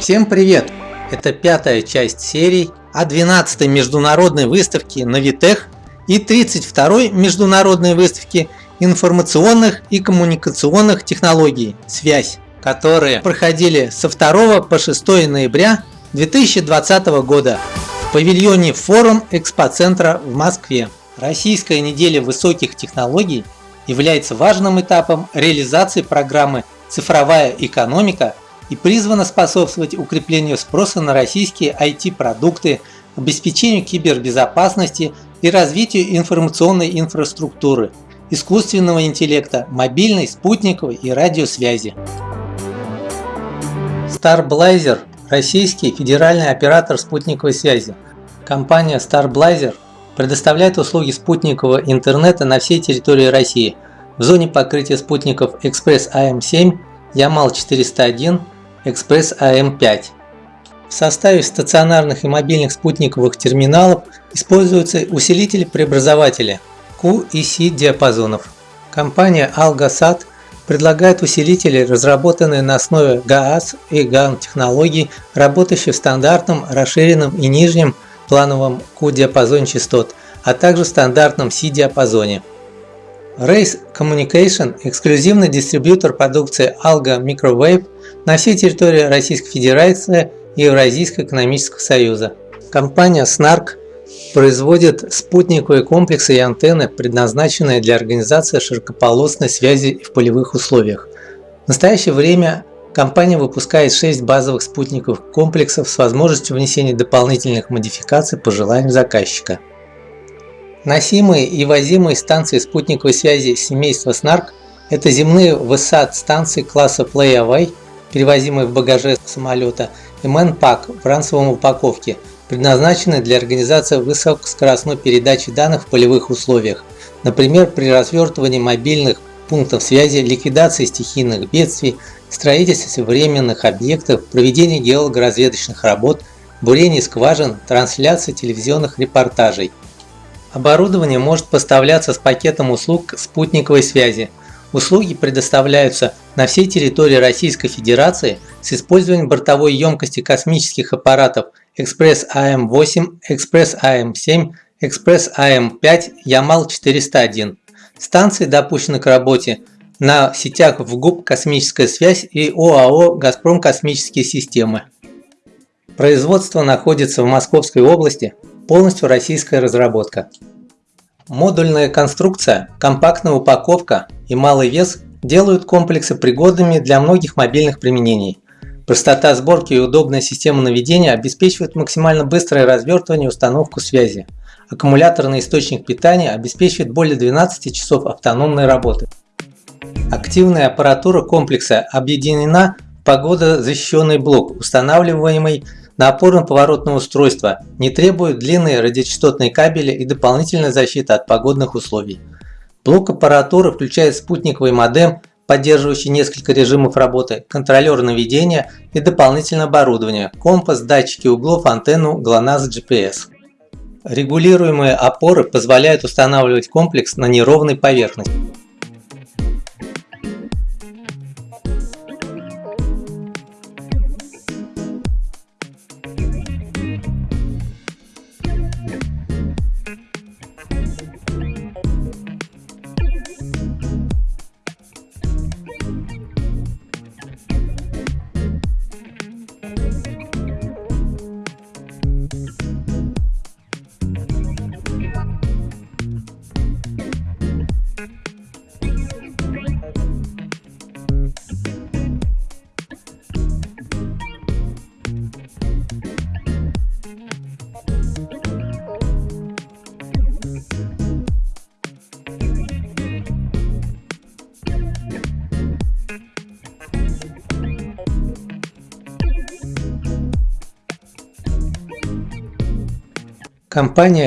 Всем привет! Это пятая часть серии о 12-й международной выставке Навитех и 32-й международной выставке информационных и коммуникационных технологий «Связь», которые проходили со 2 по 6 ноября 2020 года в павильоне Форум Экспоцентра в Москве. Российская неделя высоких технологий является важным этапом реализации программы «Цифровая экономика» и призвана способствовать укреплению спроса на российские IT-продукты, обеспечению кибербезопасности и развитию информационной инфраструктуры, искусственного интеллекта, мобильной, спутниковой и радиосвязи. Starblazer – российский федеральный оператор спутниковой связи. Компания Starblazer предоставляет услуги спутникового интернета на всей территории России в зоне покрытия спутников Express AM7, Yamal 401, Express AM5. В составе стационарных и мобильных спутниковых терминалов используются усилители-преобразователи Q и C диапазонов. Компания Algasat предлагает усилители, разработанные на основе GAAS и GAN технологий, работающие в стандартном, расширенном и нижнем плановом Q-диапазоне частот, а также в стандартном C-диапазоне. Race Communication – эксклюзивный дистрибьютор продукции Alga Microwave на всей территории Российской Федерации и Евразийского экономического союза. Компания SNARK производит спутниковые комплексы и антенны, предназначенные для организации широкополосной связи в полевых условиях. В настоящее время компания выпускает 6 базовых спутниковых комплексов с возможностью внесения дополнительных модификаций по желанию заказчика. Носимые и возимые станции спутниковой связи семейства SNARK – это земные ВСАТ-станции класса Play-Away, перевозимые в багаже самолета, и ManPack в ранцевом упаковке, предназначенные для организации высокоскоростной передачи данных в полевых условиях, например, при развертывании мобильных пунктов связи, ликвидации стихийных бедствий, строительстве временных объектов, проведении геологоразведочных работ, бурении скважин, трансляции телевизионных репортажей – Оборудование может поставляться с пакетом услуг спутниковой связи. Услуги предоставляются на всей территории Российской Федерации с использованием бортовой емкости космических аппаратов Экспресс АМ-8, Экспресс АМ-7, Экспресс АМ-5, Ямал-401. Станции допущены к работе на сетях ФГУП «Космическая связь» и ОАО «Газпром Космические системы». Производство находится в Московской области, полностью российская разработка. Модульная конструкция, компактная упаковка и малый вес делают комплексы пригодными для многих мобильных применений. Простота сборки и удобная система наведения обеспечивают максимально быстрое развертывание и установку связи. Аккумуляторный источник питания обеспечивает более 12 часов автономной работы. Активная аппаратура комплекса объединена в погодозащищенный блок, устанавливаемый на опорно-поворотное устройство, не требует длинные радиочастотные кабели и дополнительная защита от погодных условий. Блок аппаратуры включает спутниковый модем, поддерживающий несколько режимов работы, контролер наведения и дополнительное оборудование, компас, датчики углов, антенну, GLONASS GPS. Регулируемые опоры позволяют устанавливать комплекс на неровной поверхности. Компания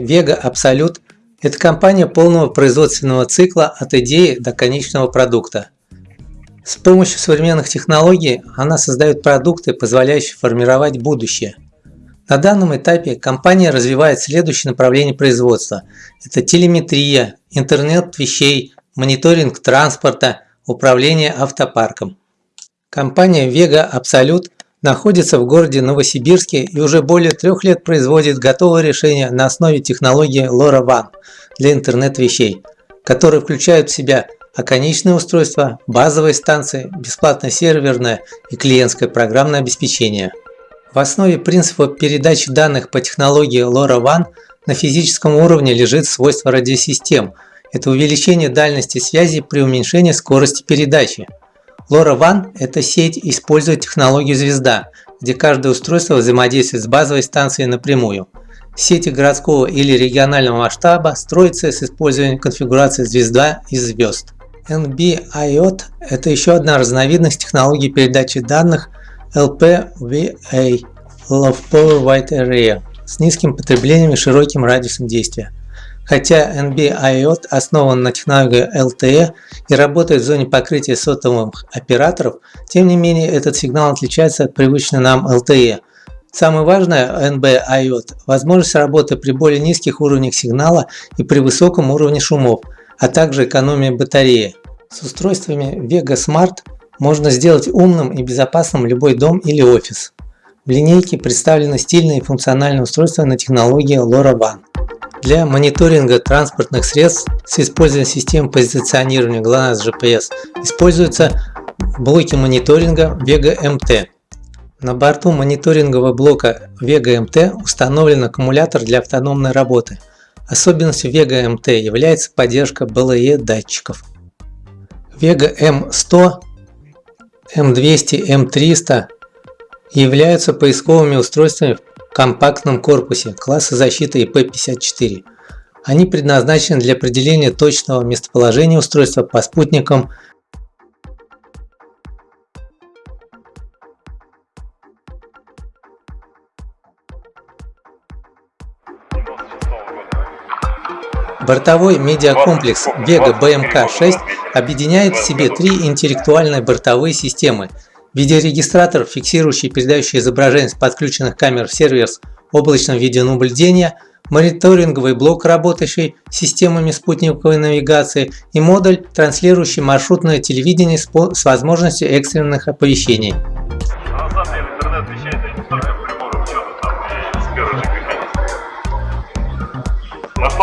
Vega Absolute – это компания полного производственного цикла от идеи до конечного продукта. С помощью современных технологий она создает продукты, позволяющие формировать будущее. На данном этапе компания развивает следующее направление производства. Это телеметрия, интернет вещей, мониторинг транспорта, управление автопарком. Компания Vega Absolute находится в городе Новосибирске и уже более трех лет производит готовое решение на основе технологии LoRaWAN для интернет-вещей, которые включают в себя оконечное устройство, базовые станции, бесплатное серверное и клиентское программное обеспечение. В основе принципа передачи данных по технологии LoRaWAN на физическом уровне лежит свойство радиосистем. Это увеличение дальности связи при уменьшении скорости передачи. LoRaWAN – это сеть, использует технологию звезда, где каждое устройство взаимодействует с базовой станцией напрямую. Сети городского или регионального масштаба строятся с использованием конфигурации звезда из звезд. NB-IoT – это еще одна разновидность технологии передачи данных LPWA – Low Power Wide Area с низким потреблением и широким радиусом действия. Хотя NB-IoT основан на технологии LTE и работает в зоне покрытия сотовых операторов, тем не менее этот сигнал отличается от привычной нам LTE. Самое важное NB-IoT – возможность работы при более низких уровнях сигнала и при высоком уровне шумов, а также экономия батареи. С устройствами Vega Smart можно сделать умным и безопасным любой дом или офис. В линейке представлены стильные и функциональные устройства на технологии LoRaWAN. Для мониторинга транспортных средств с использованием систем позиционирования GLONASS GPS используются блоки мониторинга Vega MT. На борту мониторингового блока Vega MT установлен аккумулятор для автономной работы – Особенностью Vega MT является поддержка BLE датчиков. Vega M100, M200, M300 являются поисковыми устройствами в компактном корпусе класса защиты IP54. Они предназначены для определения точного местоположения устройства по спутникам Бортовой медиакомплекс Vega BMK-6 объединяет в себе три интеллектуальные бортовые системы. Видеорегистратор, фиксирующий и передающий изображение с подключенных камер в сервер с облачным видеонаблюдения, мониторинговый блок, работающий с системами спутниковой навигации и модуль, транслирующий маршрутное телевидение с возможностью экстренных оповещений.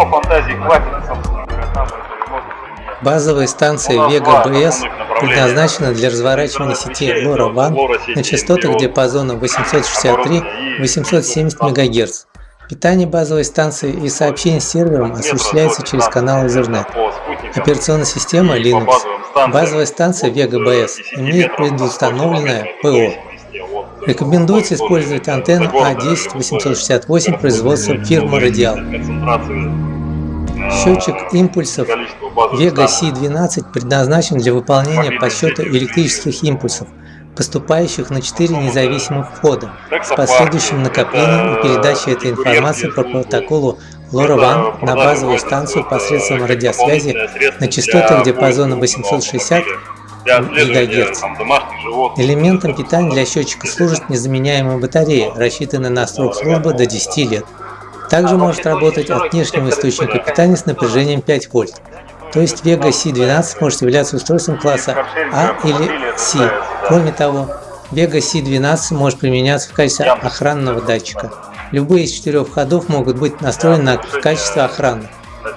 Что фантазии хватит, Базовая станция Vega BS предназначена для разворачивания сети LoRaWAN на частотах диапазона 863-870 МГц. Питание базовой станции и сообщение с сервером осуществляется через канал Ethernet. Операционная система Linux. Базовая станция Vega BS имеет предустановленное ПО. Рекомендуется использовать антенну А10-868 производства фирмы Radial. Счетчик импульсов Vega C12 предназначен для выполнения подсчета электрических импульсов, поступающих на 4 независимых входа, с последующим накоплением и передачей этой информации по протоколу LoRaWAN на базовую станцию посредством радиосвязи на частотах диапазона 860 ГГц. Элементом питания для счетчика служит незаменяемая батарея, рассчитанная на срок службы до 10 лет. Также может работать от внешнего источника питания с напряжением 5 вольт. То есть Vega C12 может являться устройством класса А или C. Кроме того, Vega C12 может применяться в качестве охранного датчика. Любые из четырех ходов могут быть настроены на качество охраны.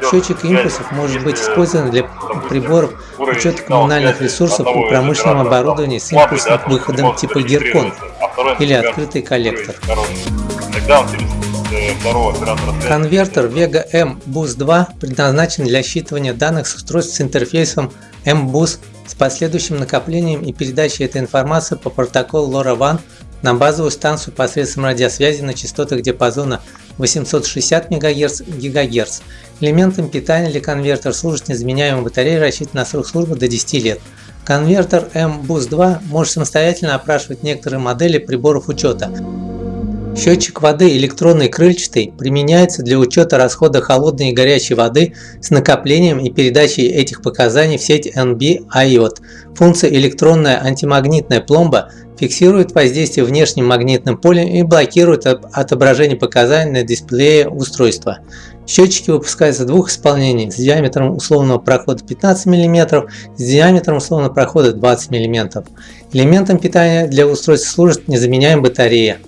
Счетчик импульсов может быть использован для приборов учета коммунальных ресурсов и промышленного оборудования с импульсным выходом типа Геркон или открытый коллектор. Конвертер Vega M Bus 2 предназначен для считывания данных с устройств с интерфейсом M-Bus с последующим накоплением и передачей этой информации по протоколу LoRaWAN на базовую станцию посредством радиосвязи на частотах диапазона 860 МГц ГГц. Элементом питания для конвертера служит незаменяемая батарея, рассчитанная на срок службы до 10 лет. Конвертер M-Bus 2 может самостоятельно опрашивать некоторые модели приборов учета. Счетчик воды электронный крыльчатый применяется для учета расхода холодной и горячей воды с накоплением и передачей этих показаний в сеть NB-IOT. Функция электронная антимагнитная пломба фиксирует воздействие внешним магнитным полем и блокирует отображение показаний на дисплее устройства. Счетчики выпускаются в двух исполнениях с диаметром условного прохода 15 мм, с диаметром условного прохода 20 мм. Элементом питания для устройства служит незаменяемая батарея.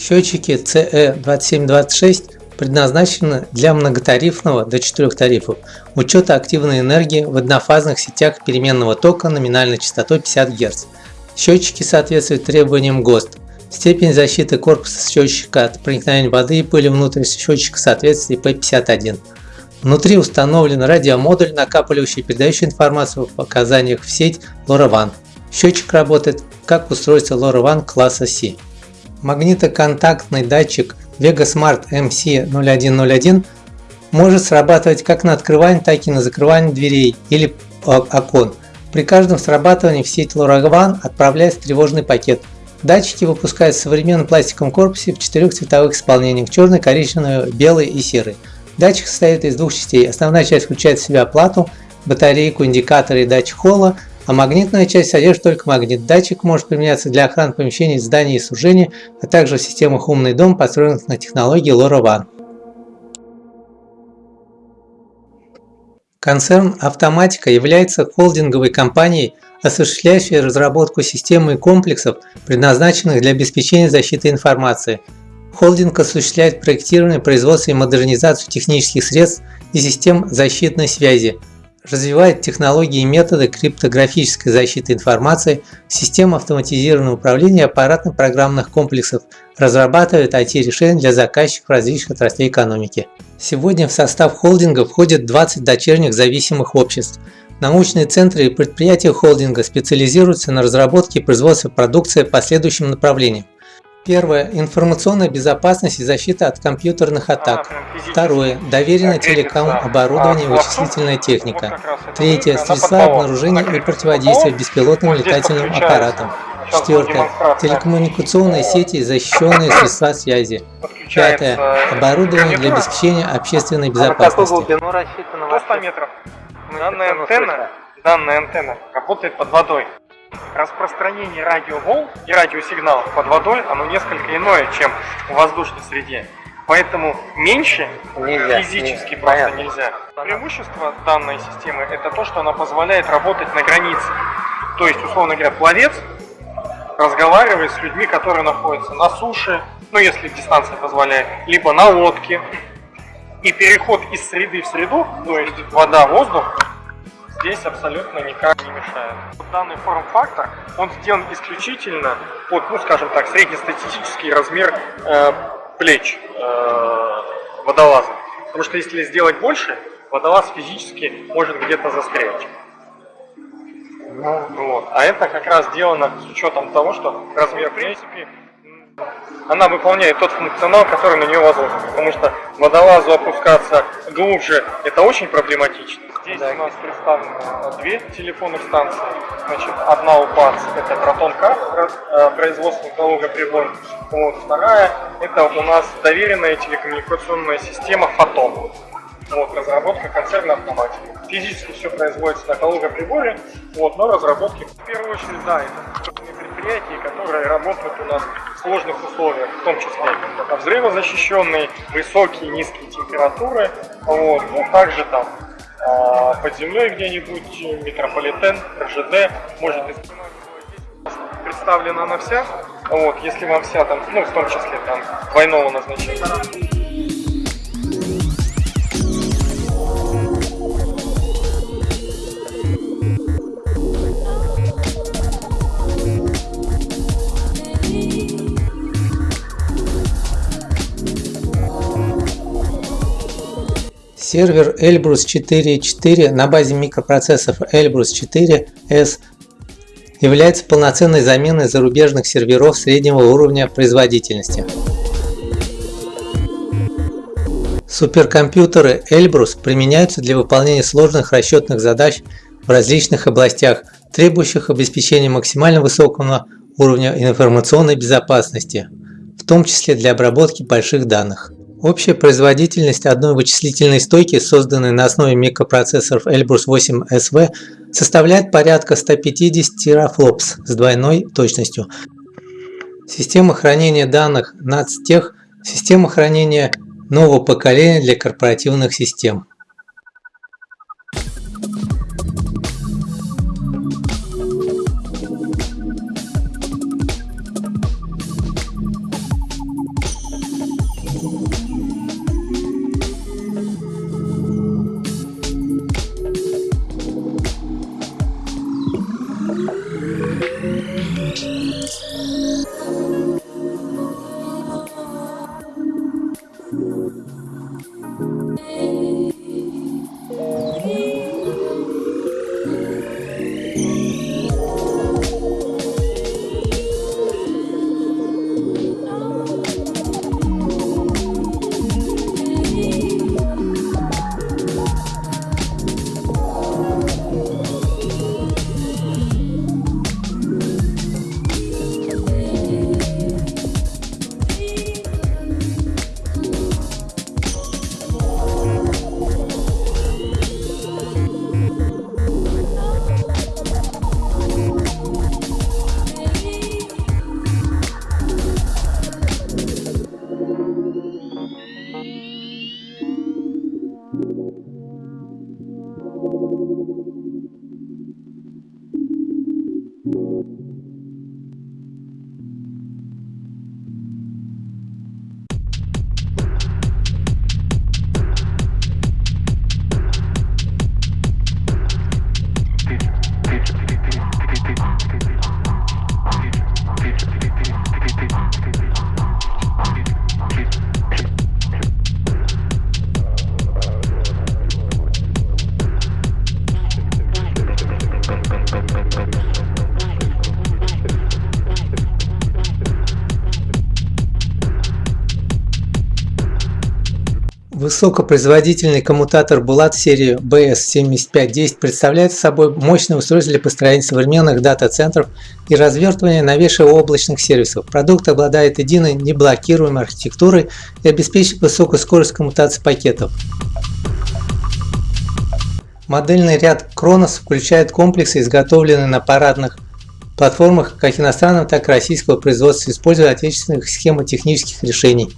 Счетчики CE2726 предназначены для многотарифного до 4 тарифов учета активной энергии в однофазных сетях переменного тока номинальной частотой 50 Гц. Счетчики соответствуют требованиям ГОСТ. Степень защиты корпуса счетчика от проникновения воды и пыли внутрь счетчика соответствует IP51. Внутри установлен радиомодуль, накапливающий и передающий информацию в показаниях в сеть LoRaWAN. Счетчик работает как устройство LoRaWAN класса C. Магнитоконтактный датчик VegaSmart MC0101 может срабатывать как на открывание, так и на закрывание дверей или окон. При каждом срабатывании в сеть LoRaWAN отправляется тревожный пакет. Датчики выпускают в современном пластиковом корпусе в четырех цветовых исполнениях – черный, коричневый, белый и серый. Датчик состоит из двух частей. Основная часть включает в себя плату, батарейку, индикатор и датчик холла, а магнитная часть содержит только магнит. Датчик может применяться для охраны помещений, зданий и сооружений, а также в системах «Умный дом», построенных на технологии LoRaWAN. Концерн «Автоматика» является холдинговой компанией, осуществляющей разработку системы и комплексов, предназначенных для обеспечения защиты информации. Холдинг осуществляет проектирование, производство и модернизацию технических средств и систем защитной связи, развивает технологии и методы криптографической защиты информации, систем автоматизированного управления аппаратно-программных комплексов, разрабатывает IT-решения для заказчиков различных отраслей экономики. Сегодня в состав холдинга входит 20 дочерних зависимых обществ. Научные центры и предприятия холдинга специализируются на разработке и производстве продукции по следующим направлениям. Первое. Информационная безопасность и защита от компьютерных атак. Второе. Доверенное телеком-оборудование и вычислительная техника. Третье. Средства обнаружения и противодействия беспилотным летательным аппаратам. Четвертое. Телекоммуникационные сети и защищенные средства связи. Пятое. Оборудование для обеспечения общественной безопасности. До 100 метров. Данная антенна, данная антенна работает под водой распространение радиоволн и радиосигналов под водой, оно несколько иное, чем в воздушной среде. Поэтому меньше нельзя, физически не, просто понятно. нельзя. Преимущество данной системы это то, что она позволяет работать на границе. То есть, условно говоря, пловец разговаривает с людьми, которые находятся на суше, ну если дистанция позволяет, либо на лодке. И переход из среды в среду, то есть вода, воздух, здесь абсолютно никак не мешает. Данный форм-фактор, он сделан исключительно под, ну скажем так, среднестатистический размер э, плеч э, водолаза. Потому что если сделать больше, водолаз физически может где-то застрять. Ну, вот. А это как раз сделано с учетом того, что размер, в принципе, она выполняет тот функционал, который на нее возложен. Потому что водолазу опускаться глубже, это очень проблематично. Здесь да. у нас представлены две телефонных станции. Значит, одна у ПАЦ это Протон-К, э, производство прибор. Вот, вторая это у нас доверенная телекоммуникационная система Фотон. Вот, разработка концерна автоматики. Физически все производится на Калуга-приборе, вот, но разработки в первую очередь, да, это предприятия, которые работают у нас в сложных условиях, в том числе взрывозащищенные, высокие, низкие температуры, вот, ну, также там а, под землей где-нибудь, метрополитен, РЖД, может представлена она вся, вот, если вам вся там, ну, в том числе там двойного назначения. Сервер Elbrus 4.4 на базе микропроцессоров Elbrus 4S является полноценной заменой зарубежных серверов среднего уровня производительности. Суперкомпьютеры Elbrus применяются для выполнения сложных расчетных задач в различных областях, требующих обеспечения максимально высокого уровня информационной безопасности, в том числе для обработки больших данных. Общая производительность одной вычислительной стойки, созданной на основе микропроцессоров Elbrus 8 SV, составляет порядка 150 терафлопс с двойной точностью. Система хранения данных NATSTEх, система хранения нового поколения для корпоративных систем. Высокопроизводительный коммутатор Булат серии BS7510 представляет собой мощное устройство для построения современных дата-центров и развертывания новейших облачных сервисов. Продукт обладает единой неблокируемой архитектурой и обеспечивает высокую скорость коммутации пакетов. Модельный ряд Kronos включает комплексы, изготовленные на парадных платформах как иностранного, так и российского производства, используя отечественных схемотехнических решений.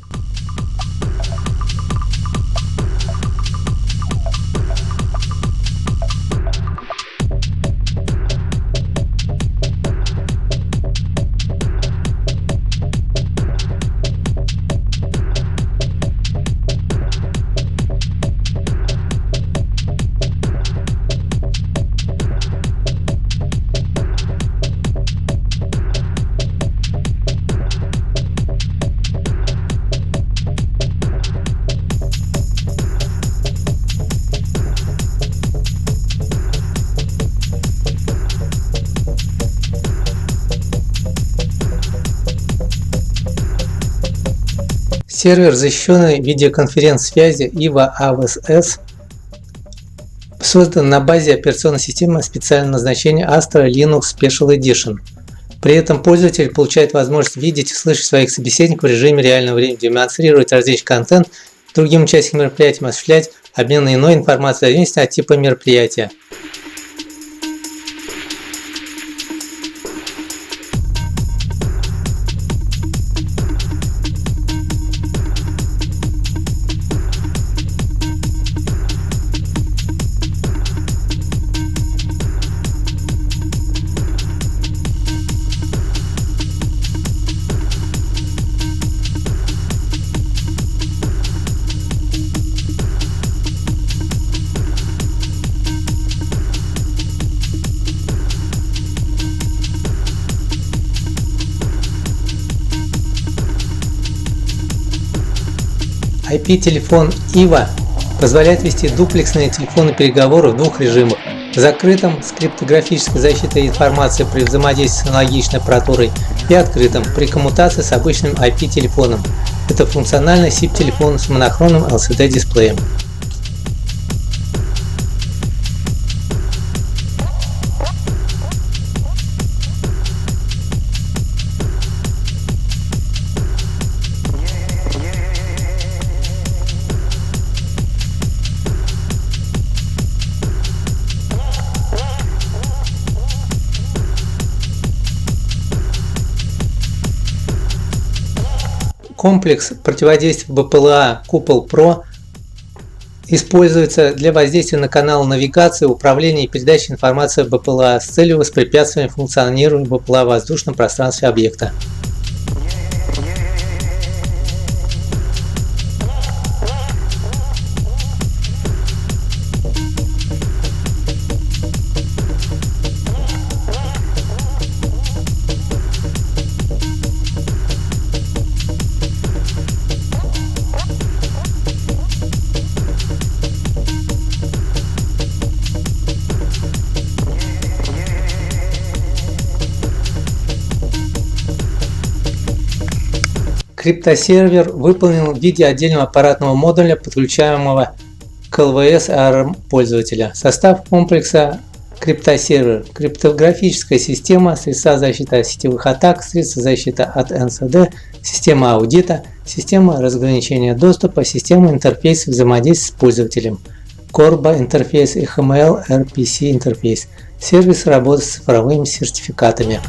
Сервер защищенной видеоконференц-связи IVA AVS создан на базе операционной системы специального назначения Astra Linux Special Edition. При этом пользователь получает возможность видеть и слышать своих собеседников в режиме реального времени, демонстрировать различный контент, другим участникам мероприятия осуществлять обмен иной информацией в зависимости от типа мероприятия. IP-телефон IVA позволяет вести дуплексные телефонные переговоры в двух режимах. Закрытом с криптографической защитой информации при взаимодействии с аналогичной аппаратурой и открытом при коммутации с обычным IP-телефоном. Это функциональный SIP-телефон с монохронным LCD-дисплеем. Комплекс противодействия БПЛА Купол Про используется для воздействия на канал навигации, управления и передачи информации БПЛА с целью воспрепятствования функционированию БПЛА в воздушном пространстве объекта. Криптосервер выполнен в виде отдельного аппаратного модуля, подключаемого к ЛВС АРМ пользователя. Состав комплекса криптосервер, криптографическая система, средства защиты от сетевых атак, средства защиты от НСД, система аудита, система разграничения доступа, система интерфейса взаимодействия с пользователем, CORBA интерфейс, XML-RPC интерфейс, сервис работы с цифровыми сертификатами.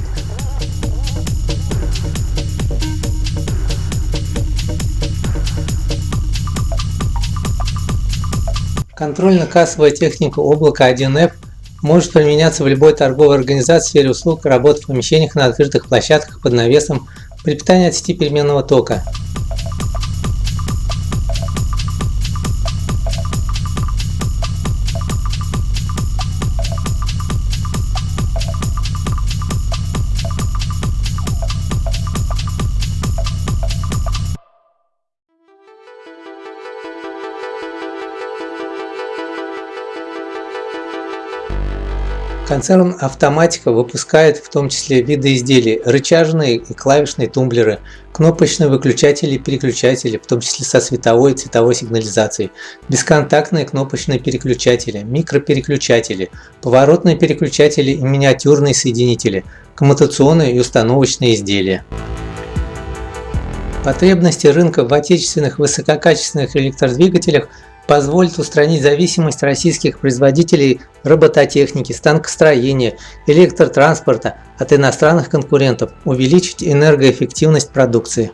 Контрольно-кассовая техника облака 1F может применяться в любой торговой организации в сфере услуг, работы в помещениях на открытых площадках под навесом при питании от сети переменного тока. Концерн Автоматика выпускает в том числе виды изделий, рычажные и клавишные тумблеры, кнопочные выключатели и переключатели, в том числе со световой и цветовой сигнализацией, бесконтактные кнопочные переключатели, микропереключатели, поворотные переключатели и миниатюрные соединители, коммутационные и установочные изделия. Потребности рынка в отечественных высококачественных электродвигателях – позволит устранить зависимость российских производителей робототехники, станкостроения, электротранспорта от иностранных конкурентов, увеличить энергоэффективность продукции.